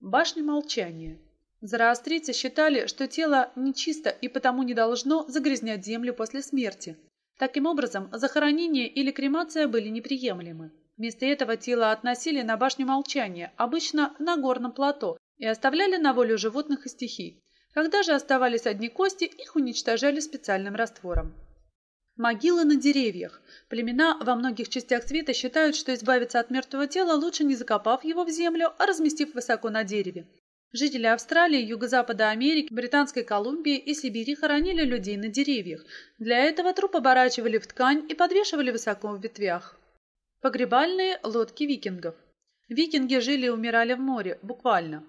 Башня молчания. Зороастрийцы считали, что тело нечисто и потому не должно загрязнять землю после смерти. Таким образом, захоронение или кремация были неприемлемы. Вместо этого тело относили на башню молчания, обычно на горном плато, и оставляли на волю животных и стихий. Когда же оставались одни кости, их уничтожали специальным раствором. Могилы на деревьях. Племена во многих частях света считают, что избавиться от мертвого тела лучше не закопав его в землю, а разместив высоко на дереве. Жители Австралии, Юго-Запада Америки, Британской Колумбии и Сибири хоронили людей на деревьях. Для этого труп оборачивали в ткань и подвешивали высоко в ветвях. Погребальные лодки викингов. Викинги жили и умирали в море, буквально.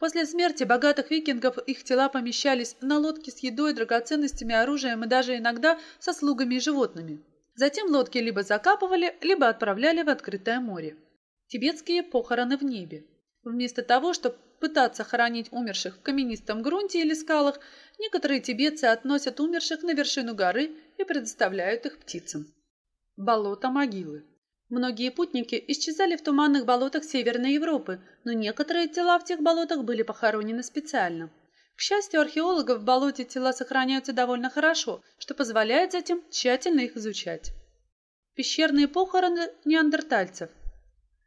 После смерти богатых викингов их тела помещались на лодки с едой, драгоценностями, оружием и даже иногда со слугами и животными. Затем лодки либо закапывали, либо отправляли в открытое море. Тибетские похороны в небе. Вместо того, чтобы пытаться хоронить умерших в каменистом грунте или скалах, некоторые тибетцы относят умерших на вершину горы и предоставляют их птицам. Болото могилы. Многие путники исчезали в туманных болотах Северной Европы, но некоторые тела в тех болотах были похоронены специально. К счастью, археологов в болоте тела сохраняются довольно хорошо, что позволяет затем тщательно их изучать. Пещерные похороны неандертальцев.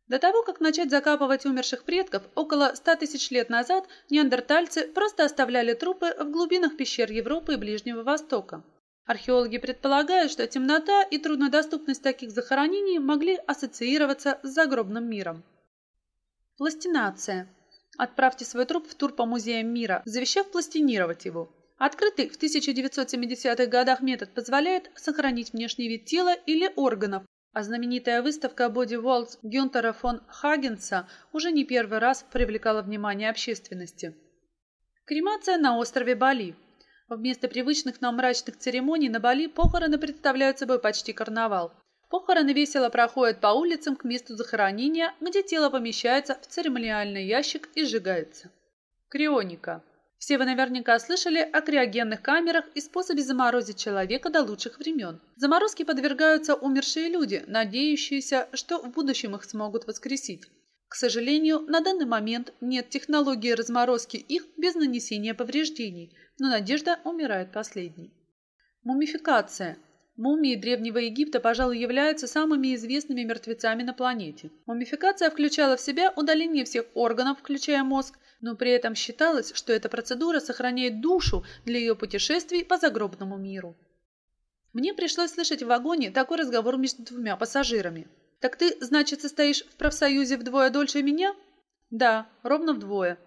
До того, как начать закапывать умерших предков, около 100 тысяч лет назад неандертальцы просто оставляли трупы в глубинах пещер Европы и Ближнего Востока. Археологи предполагают, что темнота и труднодоступность таких захоронений могли ассоциироваться с загробным миром. Пластинация. Отправьте свой труп в тур по музеям мира, завещав пластинировать его. Открытый в 1970-х годах метод позволяет сохранить внешний вид тела или органов, а знаменитая выставка Body Walls Гюнтера фон Хагенса уже не первый раз привлекала внимание общественности. Кремация на острове Бали. Вместо привычных нам мрачных церемоний на Бали похороны представляют собой почти карнавал. Похороны весело проходят по улицам к месту захоронения, где тело помещается в церемониальный ящик и сжигается. Крионика. Все вы наверняка слышали о криогенных камерах и способе заморозить человека до лучших времен. Заморозке подвергаются умершие люди, надеющиеся, что в будущем их смогут воскресить. К сожалению, на данный момент нет технологии разморозки их без нанесения повреждений – но надежда умирает последней. Мумификация. Мумии Древнего Египта, пожалуй, являются самыми известными мертвецами на планете. Мумификация включала в себя удаление всех органов, включая мозг, но при этом считалось, что эта процедура сохраняет душу для ее путешествий по загробному миру. Мне пришлось слышать в вагоне такой разговор между двумя пассажирами. «Так ты, значит, состоишь в профсоюзе вдвое дольше меня?» «Да, ровно вдвое».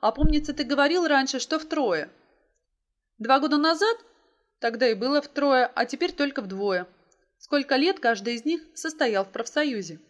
«А помнится, ты говорил раньше, что втрое». Два года назад? Тогда и было втрое, а теперь только вдвое. Сколько лет каждый из них состоял в профсоюзе?